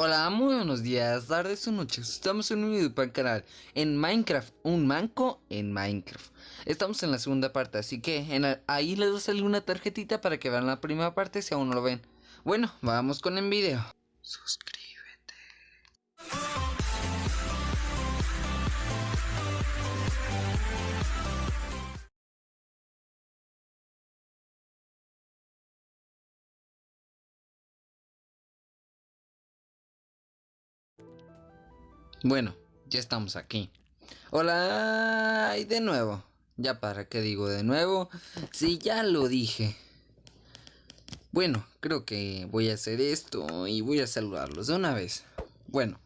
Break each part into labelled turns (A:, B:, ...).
A: Hola, muy buenos días, tardes o noches. Estamos en un video para el canal en Minecraft, un manco en Minecraft. Estamos en la segunda parte, así que ahí les va a salir una tarjetita para que vean la primera parte si aún no lo ven. Bueno, vamos con el video. Suscríbete. Bueno, ya estamos aquí. Hola, y de nuevo. Ya para qué digo de nuevo, si ya lo dije. Bueno, creo que voy a hacer esto y voy a saludarlos de una vez. Bueno,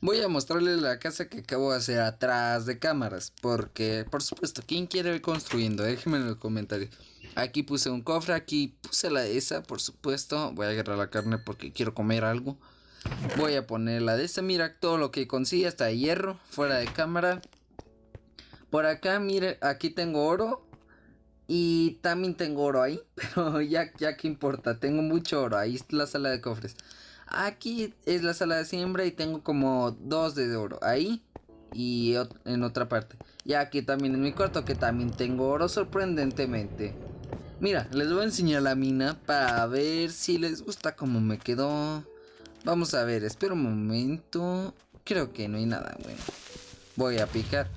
A: voy a mostrarles la casa que acabo de hacer atrás de cámaras. Porque, por supuesto, ¿quién quiere ir construyendo? Déjenme en los comentarios. Aquí puse un cofre, aquí puse la esa, por supuesto. Voy a agarrar la carne porque quiero comer algo. Voy a poner la de esta, mira todo lo que consigue, hasta hierro, fuera de cámara. Por acá, mire, aquí tengo oro. Y también tengo oro ahí, pero ya, ya que importa, tengo mucho oro, ahí está la sala de cofres. Aquí es la sala de siembra y tengo como dos de oro, ahí y en otra parte. Y aquí también en mi cuarto que también tengo oro sorprendentemente. Mira, les voy a enseñar la mina para ver si les gusta cómo me quedó. Vamos a ver, espera un momento. Creo que no hay nada, bueno. Voy a picar.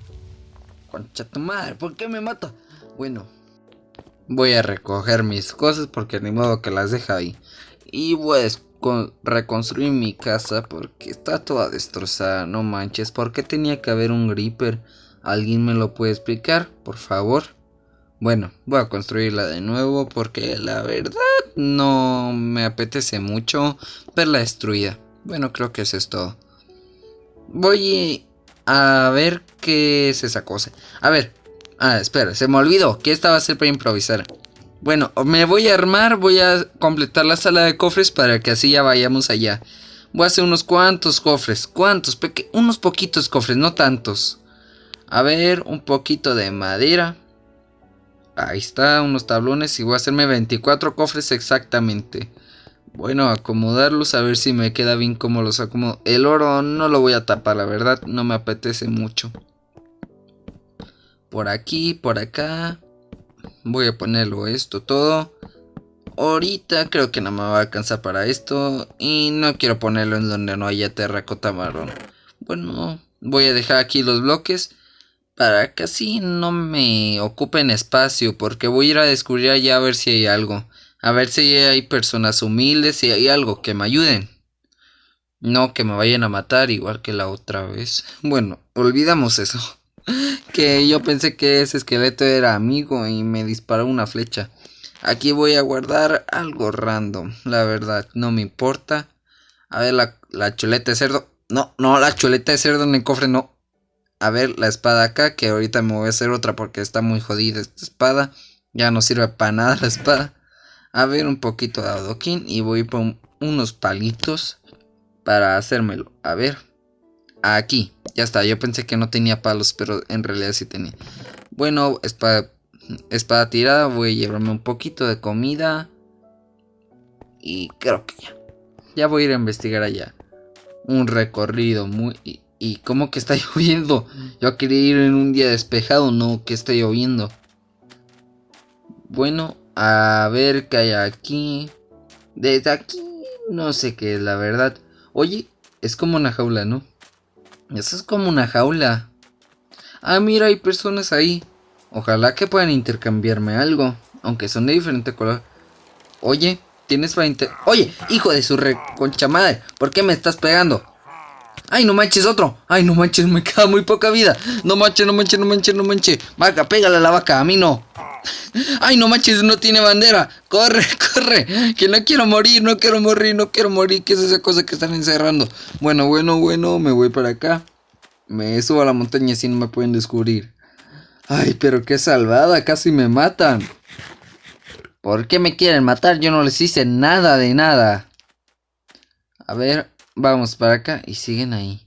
A: Concha tu madre, ¿por qué me mata? Bueno, voy a recoger mis cosas porque ni modo que las deja ahí. Y voy a reconstruir mi casa porque está toda destrozada, no manches. ¿Por qué tenía que haber un gripper? ¿Alguien me lo puede explicar, por favor? Bueno, voy a construirla de nuevo porque la verdad no me apetece mucho verla destruida. Bueno, creo que eso es todo. Voy a ver qué es esa cosa. A ver. Ah, espera, se me olvidó que esta va a ser para improvisar. Bueno, me voy a armar, voy a completar la sala de cofres para que así ya vayamos allá. Voy a hacer unos cuantos cofres, cuantos, unos poquitos cofres, no tantos. A ver, un poquito de madera. Ahí está, unos tablones y voy a hacerme 24 cofres exactamente. Bueno, acomodarlos a ver si me queda bien como los acomodo. El oro no lo voy a tapar, la verdad, no me apetece mucho. Por aquí, por acá. Voy a ponerlo esto todo. Ahorita creo que no me va a alcanzar para esto. Y no quiero ponerlo en donde no haya terracota marrón. Bueno, voy a dejar aquí los bloques para que así no me ocupen espacio porque voy a ir a descubrir allá a ver si hay algo. A ver si hay personas humildes, si hay algo que me ayuden. No que me vayan a matar igual que la otra vez. Bueno, olvidamos eso. que yo pensé que ese esqueleto era amigo y me disparó una flecha. Aquí voy a guardar algo random. La verdad, no me importa. A ver, la, la chuleta de cerdo. No, no, la chuleta de cerdo en el cofre no a ver la espada acá, que ahorita me voy a hacer otra porque está muy jodida esta espada. Ya no sirve para nada la espada. A ver un poquito de adoquín y voy por unos palitos para hacérmelo. A ver, aquí, ya está. Yo pensé que no tenía palos, pero en realidad sí tenía. Bueno, espada, espada tirada, voy a llevarme un poquito de comida. Y creo que ya. Ya voy a ir a investigar allá. Un recorrido muy ¿Y cómo que está lloviendo? Yo quería ir en un día despejado, no que está lloviendo. Bueno, a ver qué hay aquí. Desde aquí no sé qué es la verdad. Oye, es como una jaula, ¿no? Eso es como una jaula. Ah, mira, hay personas ahí. Ojalá que puedan intercambiarme algo. Aunque son de diferente color. Oye, tienes para inter... Oye, hijo de su reconcha madre. ¿Por qué me estás pegando? Ay, no manches, otro. Ay, no manches, me queda muy poca vida. No manches, no manches, no manches, no manches. Vaca, pégale a la vaca, a mí no. Ay, no manches, no tiene bandera. Corre, corre. Que no quiero morir, no quiero morir, no quiero morir. ¿Qué es esa cosa que están encerrando? Bueno, bueno, bueno, me voy para acá. Me subo a la montaña si no me pueden descubrir. Ay, pero qué salvada, casi me matan. ¿Por qué me quieren matar? Yo no les hice nada de nada. A ver, Vamos para acá y siguen ahí.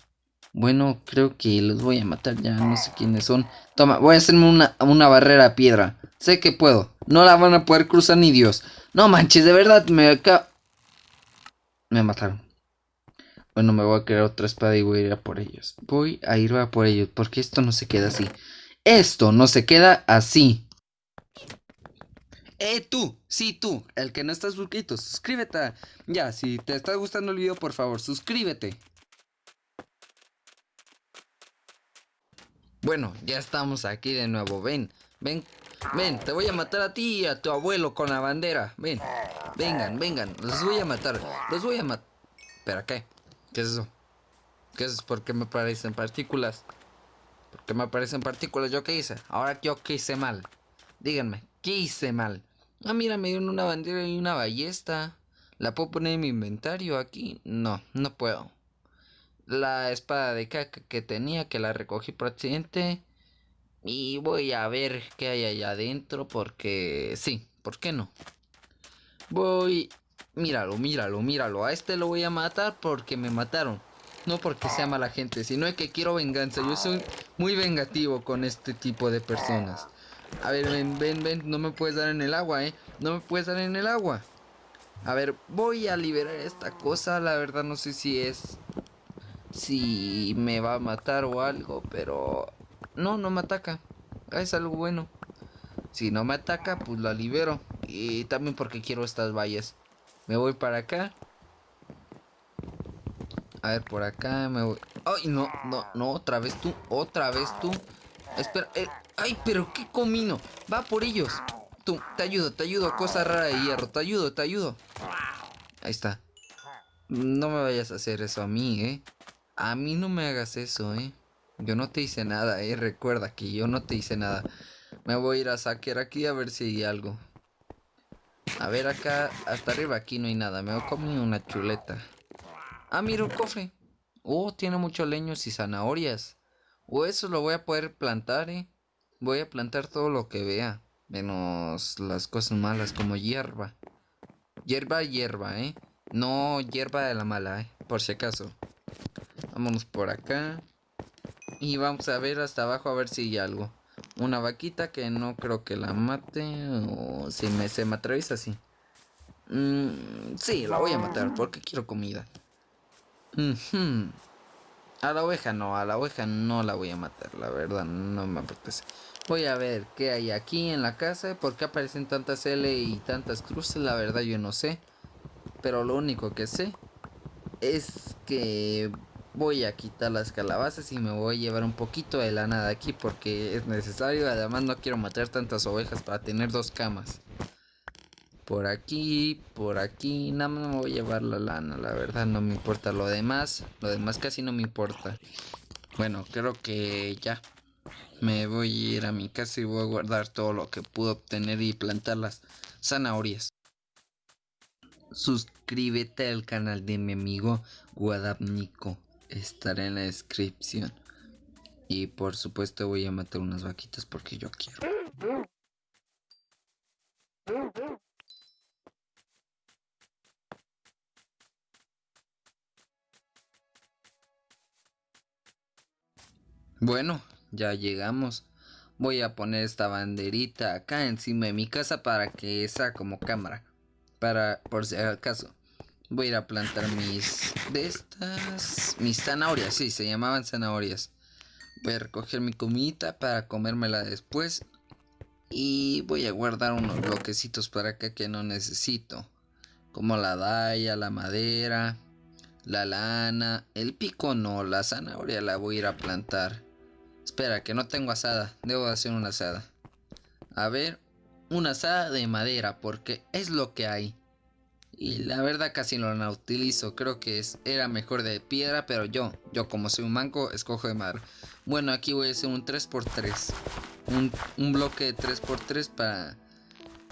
A: Bueno, creo que los voy a matar ya, no sé quiénes son. Toma, voy a hacerme una, una barrera a piedra. Sé que puedo. No la van a poder cruzar ni Dios. No manches, de verdad me acá... Me mataron. Bueno, me voy a crear otra espada y voy a ir a por ellos. Voy a ir a por ellos, porque esto no se queda así. Esto no se queda así. Eh, tú, sí, tú, el que no está suscrito, suscríbete. Ya, si te está gustando el video, por favor, suscríbete. Bueno, ya estamos aquí de nuevo, ven, ven, ven, te voy a matar a ti y a tu abuelo con la bandera, ven, vengan, vengan, los voy a matar, los voy a matar. ¿Espera qué? ¿Qué es eso? ¿Qué es? ¿Por qué me aparecen partículas? ¿Por qué me aparecen partículas? ¿Yo qué hice? Ahora yo qué hice mal. Díganme, ¿qué hice mal? Ah, mira, me dieron una bandera y una ballesta. ¿La puedo poner en mi inventario aquí? No, no puedo. La espada de caca que tenía, que la recogí por accidente. Y voy a ver qué hay allá adentro, porque sí, ¿por qué no? Voy... Míralo, míralo, míralo. A este lo voy a matar porque me mataron. No porque sea mala gente, sino que quiero venganza. Yo soy muy vengativo con este tipo de personas. A ver, ven, ven, ven. No me puedes dar en el agua, ¿eh? No me puedes dar en el agua. A ver, voy a liberar esta cosa. La verdad no sé si es... Si me va a matar o algo, pero... No, no me ataca. Es algo bueno. Si no me ataca, pues la libero. Y también porque quiero estas vallas. Me voy para acá. A ver, por acá me voy... ¡Ay, no! No, no, otra vez tú. Otra vez tú. Espera, eh, ¡Ay, pero qué comino! Va por ellos. Tú, te ayudo, te ayudo. Cosa rara de hierro. Te ayudo, te ayudo. Ahí está. No me vayas a hacer eso a mí, ¿eh? A mí no me hagas eso, ¿eh? Yo no te hice nada, ¿eh? Recuerda que yo no te hice nada. Me voy a ir a saquear aquí a ver si hay algo. A ver acá, hasta arriba aquí no hay nada. Me voy a comer una chuleta. Ah, mira un cofre. Oh, tiene muchos leños y zanahorias. O eso lo voy a poder plantar, eh. Voy a plantar todo lo que vea. Menos las cosas malas como hierba. Hierba, hierba, eh. No hierba de la mala, eh. Por si acaso. Vámonos por acá. Y vamos a ver hasta abajo a ver si hay algo. Una vaquita que no creo que la mate. O si me, se me atraviesa así. Mm, sí, la voy a matar porque quiero comida. A la oveja no, a la oveja no la voy a matar, la verdad, no me apetece. Voy a ver qué hay aquí en la casa, por qué aparecen tantas L y tantas cruces, la verdad yo no sé. Pero lo único que sé es que voy a quitar las calabazas y me voy a llevar un poquito de lana de aquí porque es necesario. Además no quiero matar tantas ovejas para tener dos camas. Por aquí, por aquí, nada más me voy a llevar la lana, la verdad no me importa lo demás, lo demás casi no me importa. Bueno, creo que ya me voy a ir a mi casa y voy a guardar todo lo que pude obtener y plantar las zanahorias. Suscríbete al canal de mi amigo Guadabnico, estará en la descripción. Y por supuesto voy a matar unas vaquitas porque yo quiero. Bueno, ya llegamos. Voy a poner esta banderita acá encima de mi casa para que sea como cámara. Para, por si acaso. Voy a ir a plantar mis... De estas... Mis zanahorias, sí, se llamaban zanahorias. Voy a recoger mi comidita para comérmela después. Y voy a guardar unos bloquecitos para acá que no necesito. Como la daya, la madera, la lana. El pico no, la zanahoria la voy a ir a plantar. Espera, que no tengo asada. Debo hacer una asada. A ver, una asada de madera, porque es lo que hay. Y la verdad casi no la utilizo. Creo que es, era mejor de piedra, pero yo, yo como soy un manco, escojo de madera. Bueno, aquí voy a hacer un 3x3. Un, un bloque de 3x3 para,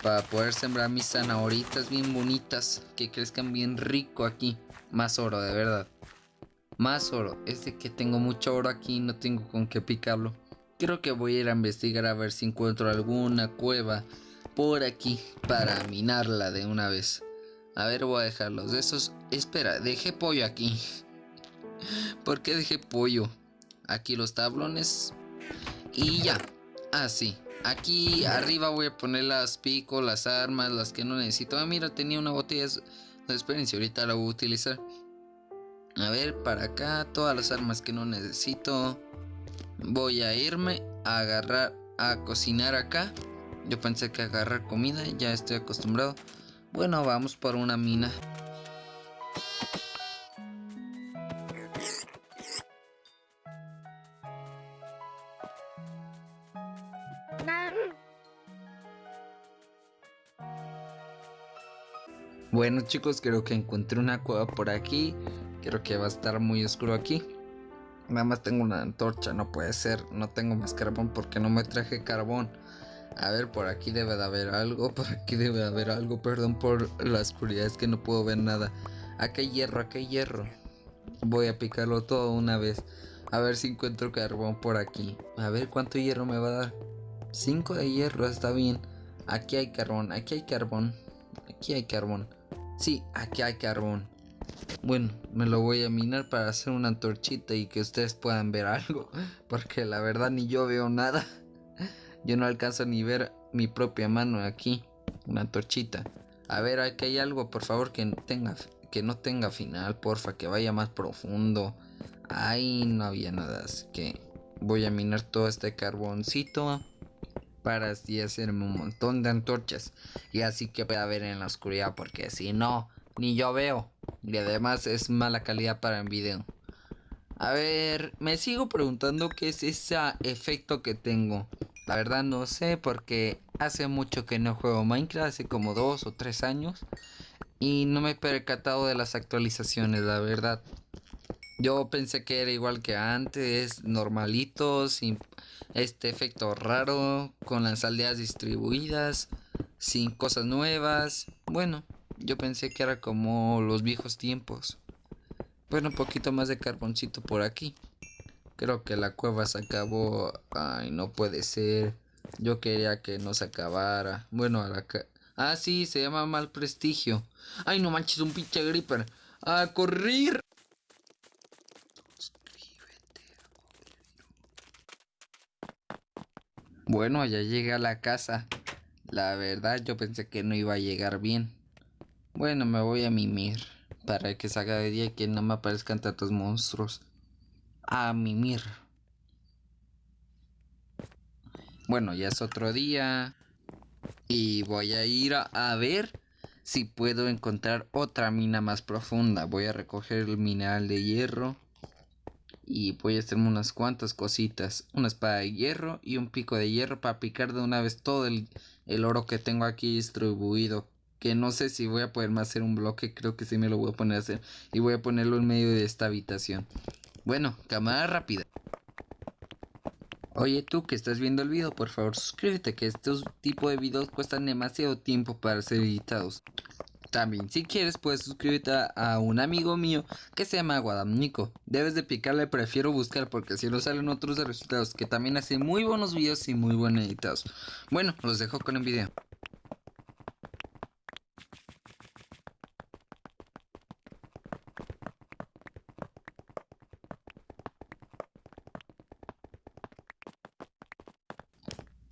A: para poder sembrar mis zanahoritas bien bonitas. Que crezcan bien rico aquí. Más oro, de verdad. Más oro. Es de que tengo mucho oro aquí no tengo con qué picarlo. Creo que voy a ir a investigar a ver si encuentro alguna cueva por aquí para minarla de una vez. A ver, voy a dejarlos de esos. Espera, dejé pollo aquí. ¿Por qué dejé pollo? Aquí los tablones. Y ya. Así. Ah, aquí arriba voy a poner las picos, las armas, las que no necesito. Ah, mira, tenía una botella de experiencia. Ahorita la voy a utilizar. A ver, para acá, todas las armas que no necesito. Voy a irme a agarrar, a cocinar acá. Yo pensé que agarrar comida, ya estoy acostumbrado. Bueno, vamos por una mina. Bueno chicos, creo que encontré una cueva por aquí. Creo que va a estar muy oscuro aquí. Nada más tengo una antorcha, no puede ser. No tengo más carbón porque no me traje carbón. A ver, por aquí debe de haber algo. Por aquí debe de haber algo. Perdón por la oscuridad, es que no puedo ver nada. Aquí hay hierro, aquí hay hierro. Voy a picarlo todo una vez. A ver si encuentro carbón por aquí. A ver cuánto hierro me va a dar. 5 de hierro, está bien. Aquí hay carbón, aquí hay carbón. Aquí hay carbón. Sí, aquí hay carbón. Bueno, me lo voy a minar para hacer una antorchita y que ustedes puedan ver algo. Porque la verdad ni yo veo nada. Yo no alcanzo ni ver mi propia mano aquí. Una antorchita. A ver, aquí hay algo, por favor, que tenga que no tenga final, porfa, que vaya más profundo. Ahí no había nada, así que voy a minar todo este carboncito para así hacerme un montón de antorchas y así que pueda ver en la oscuridad porque si no ni yo veo. Y además es mala calidad para el video. A ver me sigo preguntando qué es ese efecto que tengo. La verdad no sé porque hace mucho que no juego Minecraft hace como dos o tres años y no me he percatado de las actualizaciones la verdad. Yo pensé que era igual que antes, normalito, sin este efecto raro, con las aldeas distribuidas, sin cosas nuevas. Bueno, yo pensé que era como los viejos tiempos. Bueno, un poquito más de carboncito por aquí. Creo que la cueva se acabó. Ay, no puede ser. Yo quería que no se acabara. Bueno, a la... Ah, sí, se llama mal prestigio. Ay, no manches, un pinche gripper. A correr. Bueno, ya llegué a la casa. La verdad yo pensé que no iba a llegar bien. Bueno, me voy a mimir. Para que salga de día y que no me aparezcan tantos monstruos. A mimir. Bueno, ya es otro día. Y voy a ir a, a, ver si puedo encontrar otra mina más profunda. Voy a recoger el mineral de hierro y voy a hacerme unas cuantas cositas una espada de hierro y un pico de hierro para picar de una vez todo el, oro que tengo aquí distribuido que no sé si voy a poderme hacer un bloque creo que sí me lo voy a poner a hacer y voy a ponerlo en medio de esta habitación bueno cámara rápida Oye tú que estás viendo el video, por favor suscríbete que estos tipos de videos cuestan demasiado tiempo para ser editados. También, si quieres, puedes suscribirte a, un amigo mío que se llama Guadamnico. Debes de picarle prefiero buscar porque si no salen otros resultados que también hace muy buenos videos y muy buenos editados. Bueno, los dejo con el video.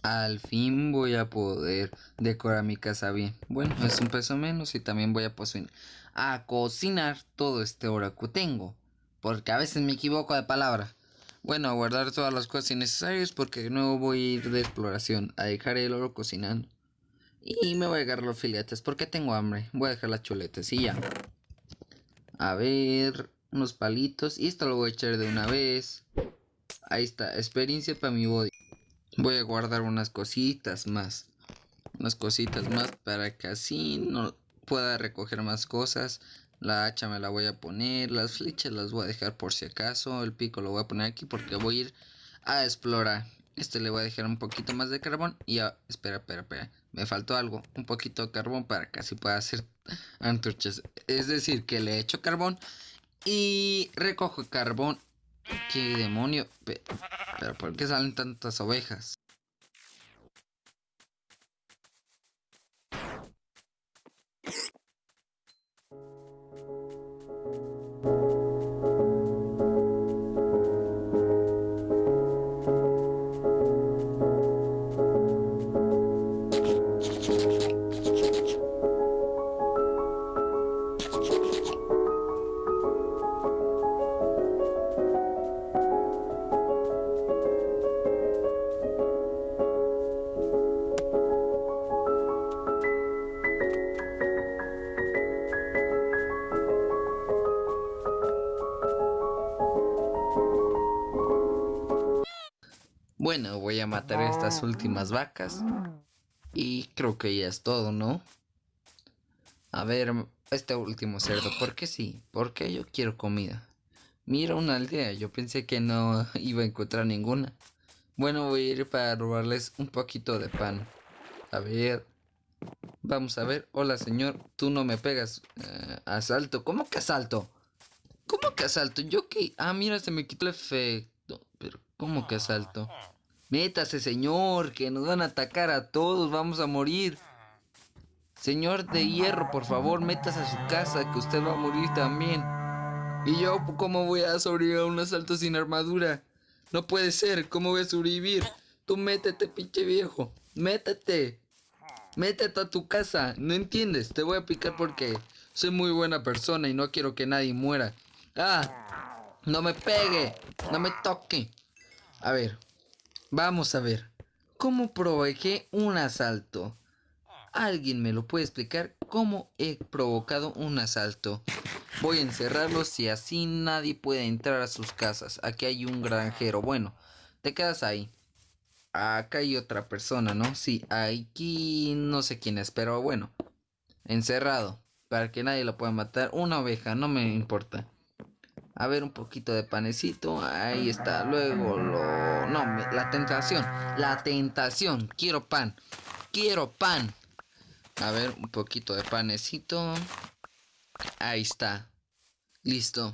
A: Al fin voy a poder decorar mi casa bien. Bueno, es un peso menos y también voy a, a cocinar todo este oro que tengo. Porque a veces me equivoco de palabra. Bueno, a guardar todas las cosas innecesarias porque no voy a ir de exploración. A dejar el oro cocinando. Y me voy a agarrar los filetes porque tengo hambre. Voy a dejar las chuletas y ya. A ver, unos palitos. Y esto lo voy a echar de una vez. Ahí está, experiencia para mi body. Voy a guardar unas cositas más. Unas cositas más para que así no pueda recoger más cosas. La hacha me la voy a poner. Las flechas las voy a dejar por si acaso. El pico lo voy a poner aquí porque voy a ir a explorar. Este le voy a dejar un poquito más de carbón. Y ya, espera, espera, espera. Me faltó algo. Un poquito de carbón para que así pueda hacer antorchas. Es decir, que le echo carbón. Y recojo carbón ¿Qué demonio? Pero ¿por qué salen tantas ovejas? Bueno, voy a matar estas últimas vacas. Y creo que ya es todo, ¿no? A ver, este último cerdo, ¿por qué sí? Porque yo quiero comida. Mira una aldea, yo pensé que no iba a encontrar ninguna. Bueno, voy a ir para robarles un poquito de pan. A ver. Vamos a ver. Hola, señor. Tú no me pegas. Eh, asalto. ¿Cómo que asalto? ¿Cómo que asalto? ¿Yo qué? Ah, mira, se me quitó el efecto. ¿Cómo que asalto? Métase, señor, que nos van a atacar a todos. Vamos a morir. Señor de hierro, por favor, métase a su casa, que usted va a morir también. ¿Y yo cómo voy a sobrevivir a un asalto sin armadura? No puede ser, ¿cómo voy a sobrevivir? Tú métete, pinche viejo. Métete. Métete a tu casa. No entiendes, te voy a picar porque soy muy buena persona y no quiero que nadie muera. Ah, no me pegue, no me toque. A ver, vamos a ver. ¿Cómo provoqué un asalto? ¿Alguien me lo puede explicar cómo he provocado un asalto? Voy a encerrarlos y así nadie puede entrar a sus casas. Aquí hay un granjero. Bueno, te quedas ahí. Acá hay otra persona, ¿no? Sí, aquí no sé quién es, pero bueno. Encerrado. Para que nadie lo pueda matar. Una oveja, no me importa. A ver, un poquito de panecito. Ahí está. Luego lo... No, la tentación. La tentación. Quiero pan. Quiero pan. A ver, un poquito de panecito. Ahí está. Listo.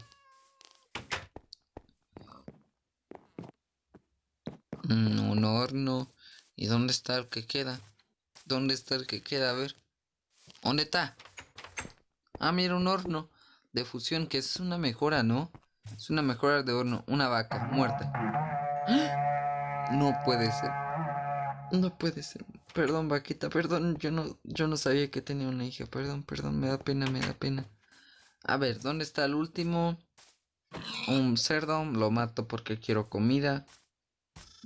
A: Mm, un horno. ¿Y dónde está el que queda? ¿Dónde está el que queda? A ver. ¿Dónde está? Ah, mira, un horno de fusión, que es una mejora, ¿no? Es una mejora de horno. Una vaca muerta. No puede ser. No puede ser. Perdón, vaquita, perdón. Yo no, yo no sabía que tenía una hija. Perdón, perdón, me da pena, me da pena. A ver, ¿dónde está el último? Un cerdo, lo mato porque quiero comida.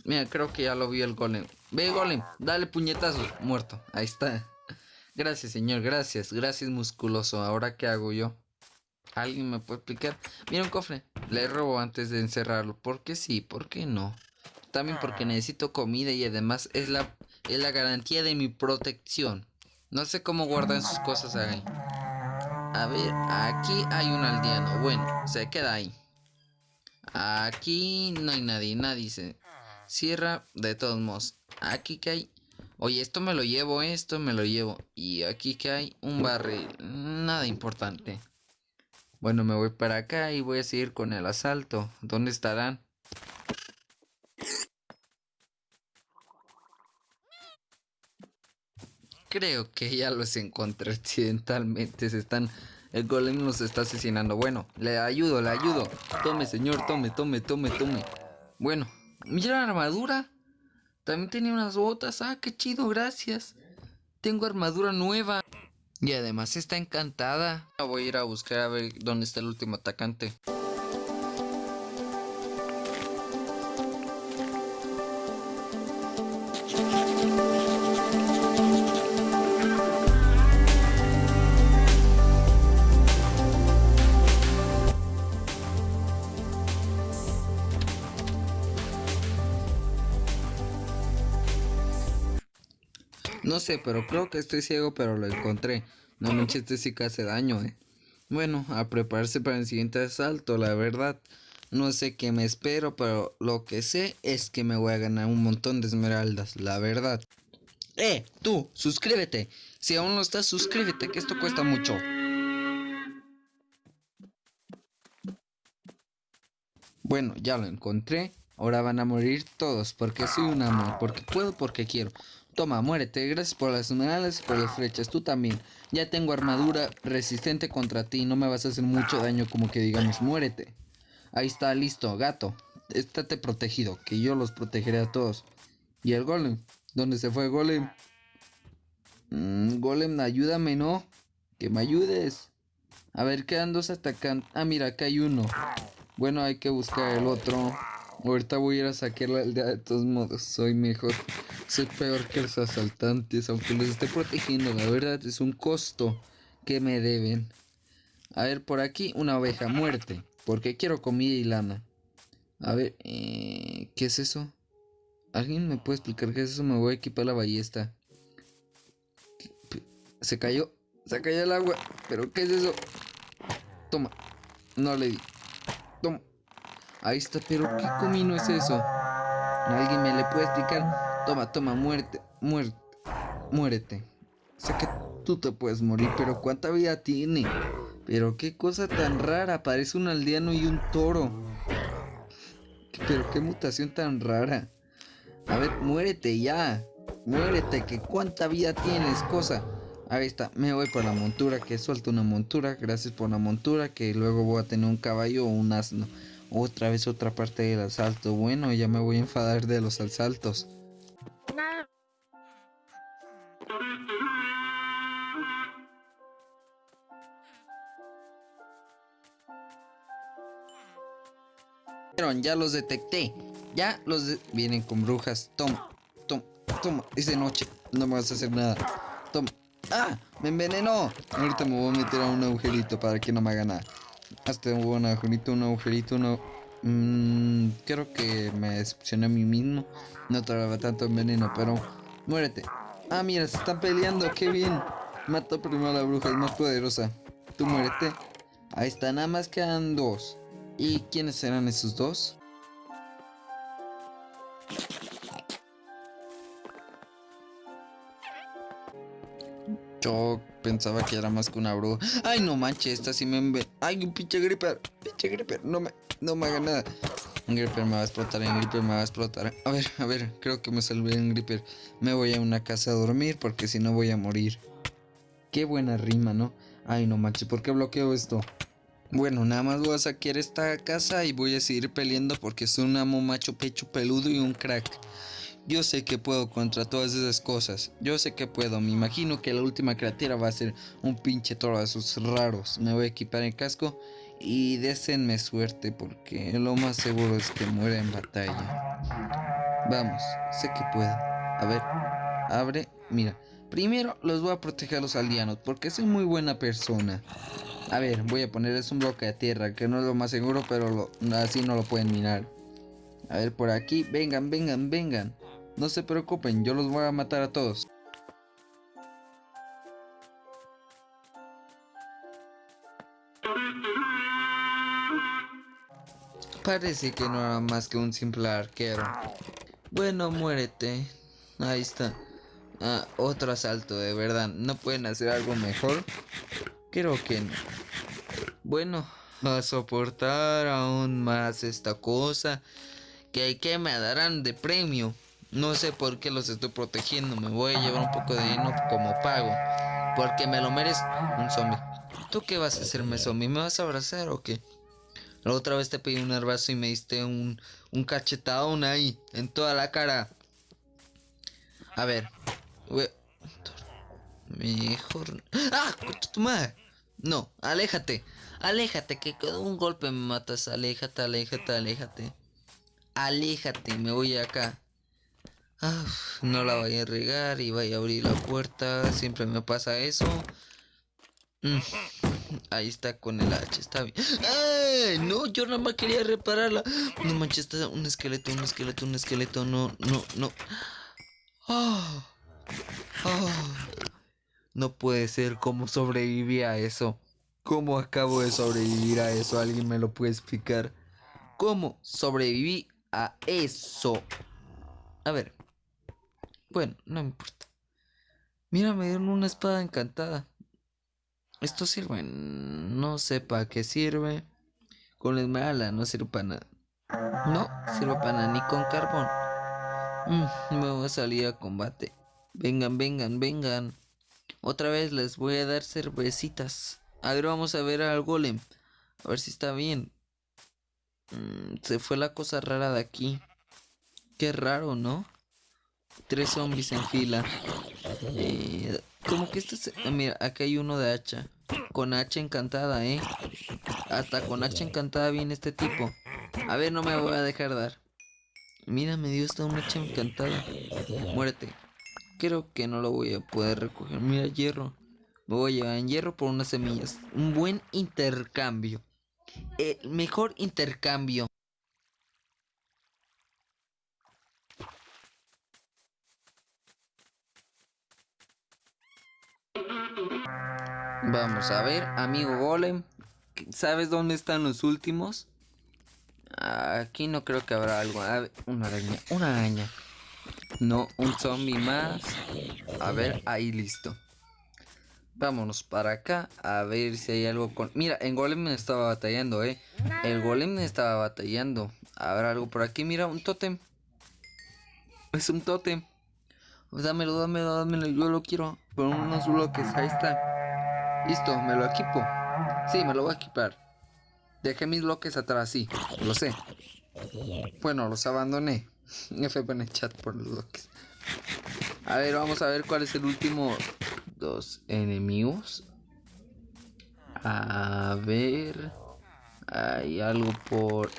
A: Mira, creo que ya lo vi el golem. Ve, golem, dale puñetazo. Muerto, ahí está. Gracias, señor, gracias. Gracias, musculoso. ¿Ahora qué hago yo? ¿Alguien me puede explicar? Mira un cofre. Le robo antes de encerrarlo. ¿Por qué sí? ¿Por qué no? También porque necesito comida y además es la, es la garantía de mi protección. No sé cómo guardan sus cosas ahí. A ver, aquí hay un aldeano. Bueno, se queda ahí. Aquí no hay nadie. Nadie se cierra de todos modos. Aquí que hay... Oye, esto me lo llevo, esto me lo llevo. Y aquí que hay un barril. Nada importante. Bueno, me voy para acá y voy a seguir con el asalto. ¿Dónde estarán? Creo que ya los encontré accidentalmente. Se están. El golem los está asesinando. Bueno, le ayudo, le ayudo. Tome, señor, tome, tome, tome, tome. Bueno, mira la armadura. También tenía unas botas. Ah, qué chido, gracias. Tengo armadura nueva. Y además está encantada. Voy a ir a buscar a ver dónde está el último atacante. Sé, pero creo que estoy ciego, pero lo encontré. No manches, este sí que hace daño, eh. Bueno, a prepararse para el siguiente asalto, la verdad. No sé qué me espero, pero lo que sé es que me voy a ganar un montón de esmeraldas, la verdad. ¡Eh! Tú, suscríbete. Si aún no estás, suscríbete, que esto cuesta mucho. Bueno, ya lo encontré. Ahora van a morir todos, porque soy un amor, porque puedo, porque quiero. Toma, muérete. Gracias por las esmeraldas y por las flechas. Tú también. Ya tengo armadura resistente contra ti. No me vas a hacer mucho daño como que digamos, muérete. Ahí está, listo, gato. Estate protegido, que yo los protegeré a todos. ¿Y el golem? ¿Dónde se fue el golem? Mm, golem, ayúdame, ¿no? Que me ayudes. A ver, quedan dos atacando. Ah, mira, acá hay uno. Bueno, hay que buscar el otro. Ahorita voy a ir a saquear la aldea de todos modos. Soy mejor. Soy peor que los asaltantes. Aunque los esté protegiendo. La verdad es un costo que me deben. A ver, por aquí una oveja. Muerte. Porque quiero comida y lana. A ver, eh, ¿qué es eso? ¿Alguien me puede explicar qué es eso? Me voy a equipar la ballesta. Se cayó. Se cayó el agua. ¿Pero qué es eso? Toma. No le di. Ahí está, pero ¿qué comino es eso? ¿Alguien me le puede explicar? Toma, toma, muerte, muerte, muérete. Sé que tú te puedes morir, pero ¿cuánta vida tiene? Pero qué cosa tan rara, parece un aldeano y un toro. Pero qué mutación tan rara. A ver, muérete ya. Muérete, que cuánta vida tienes, cosa. Ahí está, me voy por la montura, que suelto una montura. Gracias por la montura, que luego voy a tener un caballo o un asno. Otra vez otra parte del asalto. Bueno, ya me voy a enfadar de los asaltos. Ya los detecté. Ya los vienen con brujas. Toma, toma, toma. Es de noche. No me vas a hacer nada. Toma. ¡Ah! ¡Me envenenó! Ahorita me voy a meter a un agujerito para que no me haga nada. Hasta un agujerito, un agujerito, uno. Mmm, creo que me decepcioné a mí mismo. No traba tanto veneno, pero. Muérete. Ah, mira, se están peleando, qué bien. Mató primero a la bruja, es más poderosa. Tú muérete. Ahí está, nada más quedan dos. ¿Y quiénes serán esos dos? Yo pensaba que era más que una bruja. Ay, no manches, esta sí me... Ay, un pinche gripper. Pinche gripper. No me, no me haga nada. Un gripper me va a explotar, un gripper me va a explotar. A ver, a ver, creo que me salvé un gripper. Me voy a una casa a dormir porque si no voy a morir. Qué buena rima, ¿no? Ay, no manches, ¿por qué bloqueo esto? Bueno, nada más voy a saquear esta casa y voy a seguir peleando porque soy un amo macho pecho peludo y un crack. Yo sé que puedo contra todas esas cosas. Yo sé que puedo. Me imagino que la última criatura va a ser un pinche toro de esos raros. Me voy a equipar el casco y désenme suerte porque lo más seguro es que muera en batalla. Vamos, sé que puedo. A ver, abre. Mira, primero los voy a proteger a los aldeanos porque soy muy buena persona. A ver, voy a ponerles un bloque de tierra que no es lo más seguro, pero así no lo pueden mirar. A ver, por aquí. Vengan, vengan, vengan. No se preocupen, yo los voy a matar a todos. Parece que no era más que un simple arquero. Bueno, muérete. Ahí está. Ah, otro asalto, de verdad. ¿No pueden hacer algo mejor? Creo que no. Bueno, a soportar aún más esta cosa. Que, me darán de premio. No sé por qué los estoy protegiendo. Me voy a llevar un poco de dinero como pago. Porque me lo merezco. Un zombie. ¿Tú qué vas a hacerme zombie? ¿Me vas a abrazar o qué? La otra vez te pedí un abrazo y me diste un, un cachetadón ahí. En toda la cara. A ver. Mejor... ¡Ah! tu madre! No, aléjate. Aléjate, que con un golpe me matas. Aléjate, aléjate, aléjate. Aléjate, me voy acá no la vaya a regar y vaya a abrir la puerta. Siempre me pasa eso. Mm, ahí está con el hacha, está bien. ¡Ay! No, yo nada más quería repararla. No manches, está un esqueleto, un esqueleto, un esqueleto. No, no, no. Ah, ah. No puede ser cómo sobreviví a eso. ¿Cómo acabo de sobrevivir a eso? ¿Alguien me lo puede explicar? ¿Cómo sobreviví a eso? A ver, bueno, no importa. Mira, me dieron una espada encantada. Esto sirve. No sé para qué sirve. Con la esmeralda no sirve para nada. No sirve para nada, ni con carbón. Mm, me voy a salir a combate. Vengan, vengan, vengan. Otra vez les voy a dar cervecitas. A ver, vamos a ver al golem. A ver si está bien. Mm, se fue la cosa rara de aquí. Qué raro, ¿no? Tres zombies en fila. Eh, como que esto es... Mira, acá hay uno de hacha. Con hacha encantada, ¿eh? Hasta con hacha encantada viene este tipo. A ver, no me voy a dejar dar. Mira, me dio esta una hacha encantada. Muérete. Creo que no lo voy a poder recoger. Mira, hierro. Me voy a llevar en hierro por unas semillas. Un buen intercambio. El mejor intercambio. Vamos a ver, amigo golem. ¿Sabes dónde están los últimos? Aquí no creo que habrá algo. una araña, una araña. No, un zombie más. A ver, ahí listo. Vámonos para acá a ver si hay algo con... Mira, en golem me estaba batallando, eh. El golem me estaba batallando. Habrá algo por aquí. Mira, un tótem. Es un tótem. Dámelo, dámelo, dámelo. Yo lo quiero. Por unos bloques. Ahí está. Listo, me lo equipo. Sí, me lo voy a equipar. Dejé mis bloques atrás, sí. Lo sé. Bueno, los abandoné. F en el chat por los bloques. A ver, vamos a ver cuál es el último dos enemigos. A ver. Hay algo por...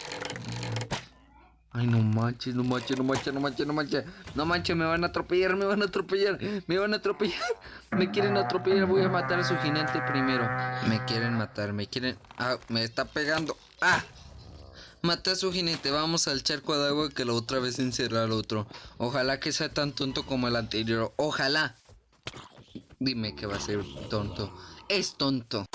A: Ay, no manches, no manches, no manches, no manches, no manches. No manches, me van a atropellar, me van a atropellar, me van a atropellar. Me quieren atropellar, voy a matar a su jinete primero. Me quieren matar, me quieren... Ah, me está pegando. Ah. Maté a su jinete, vamos al charco de agua que la otra vez encerrar al otro. Ojalá que sea tan tonto como el anterior. Ojalá. Dime que va a ser tonto. Es tonto.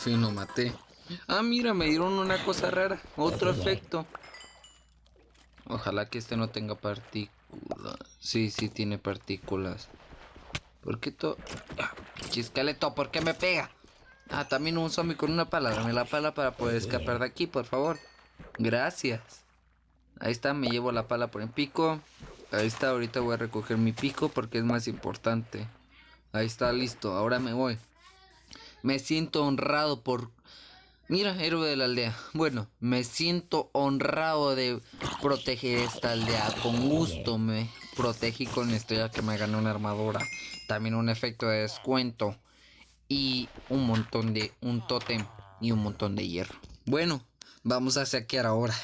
A: Fin lo maté. Ah, mira, me dieron una cosa rara. Otro efecto. Ojalá que este no tenga partículas. Sí, sí tiene partículas. ¿Por qué todo? Ah, esqueleto, ¿por qué me pega? Ah, también un zombie con una pala. Dame la pala para poder escapar de aquí, por favor. Gracias. Ahí está, me llevo la pala por el pico. Ahí está, ahorita voy a recoger mi pico porque es más importante. Ahí está, listo. Ahora me voy. Me siento honrado por... Mira, héroe de la aldea. Bueno, me siento honrado de proteger esta aldea. Con gusto me protegí con esto ya que me gané una armadura. También un efecto de descuento. Y un montón de... Un tótem y un montón de hierro. Bueno, vamos a saquear ahora.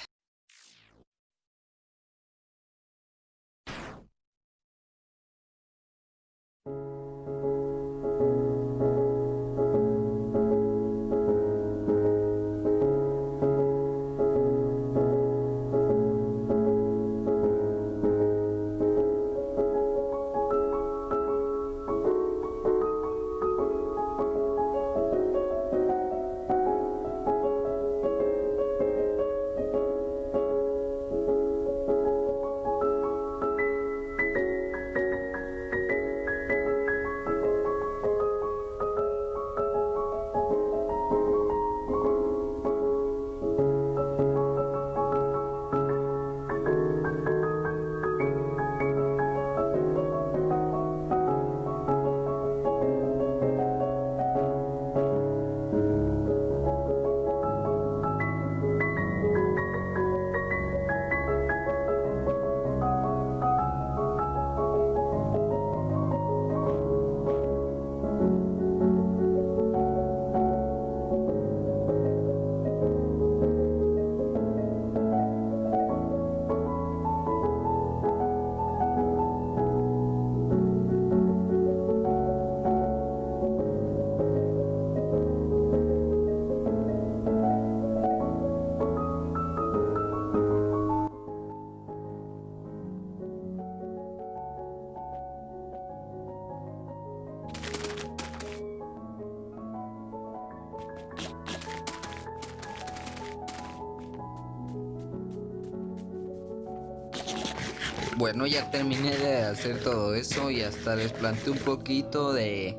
A: Bueno, ya terminé de hacer todo eso y hasta les planté un poquito de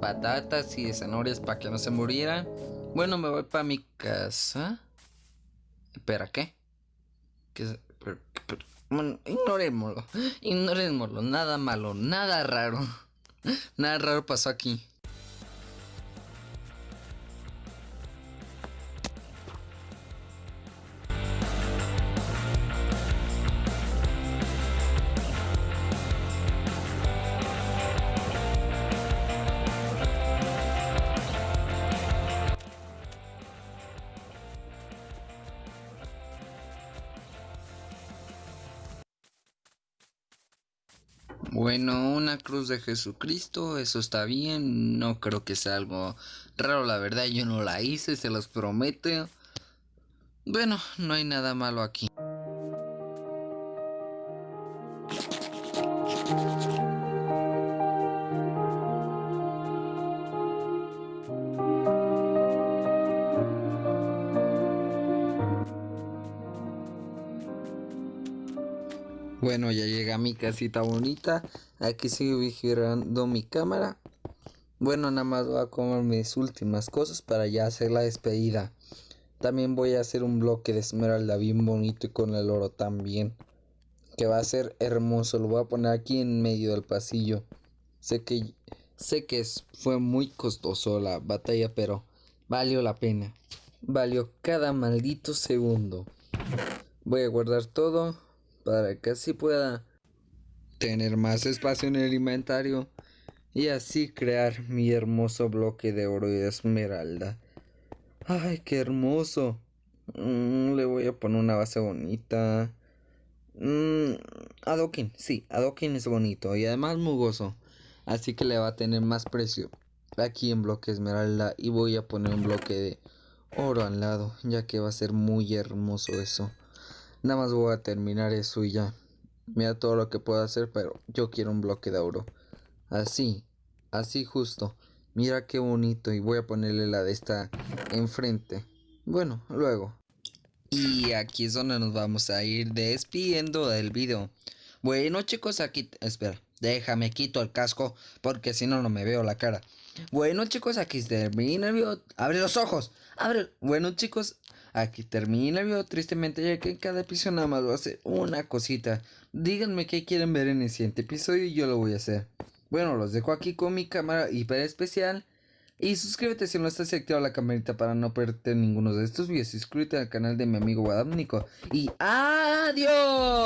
A: patatas y de zanahorias para que no se murieran. Bueno, me voy para mi casa. Espera, ¿qué? ¿Qué bueno, ignorémoslo. Ignorémoslo. Nada malo, nada raro. Nada raro pasó aquí. Bueno, una cruz de Jesucristo, eso está bien, no creo que sea algo raro, la verdad yo no la hice, se los prometo. Bueno, no hay nada malo aquí. Bueno, ya llega mi casita bonita. Aquí sigo vigilando mi cámara. Bueno, nada más voy a comer mis últimas cosas para ya hacer la despedida. También voy a hacer un bloque de esmeralda bien bonito y con el oro también. Que va a ser hermoso. Lo voy a poner aquí en medio del pasillo. Sé que sé que fue muy costoso la batalla, pero valió la pena. Valió cada maldito segundo. Voy a guardar todo para que así pueda tener más espacio en el inventario y así crear mi hermoso bloque de oro y de esmeralda. Ay, qué hermoso. Mm, le voy a poner una base bonita. Mm, adoquín, sí, adoquín es bonito y además mugoso. Así que le va a tener más precio. Aquí en bloque esmeralda y voy a poner un bloque de oro al lado, ya que va a ser muy hermoso eso. Nada más voy a terminar eso y ya. Mira todo lo que puedo hacer, pero yo quiero un bloque de oro. Así, así justo. Mira qué bonito y voy a ponerle la de esta enfrente. Bueno, luego. Y aquí es donde nos vamos a ir despidiendo del video. Bueno chicos, aquí... Espera, déjame quito el casco porque si no no me veo la cara. Bueno chicos, aquí termina el video. Abre los ojos. Abre. Bueno chicos, aquí termina el video. Tristemente ya que en cada episodio nada más voy a una cosita. Díganme qué quieren ver en el siguiente episodio y yo lo voy a hacer. Bueno, los dejo aquí con mi cámara hiper especial. Y suscríbete si no estás activado la campanita para no perderte ninguno de estos videos. Suscríbete al canal de mi amigo Guadamnico. Y adiós.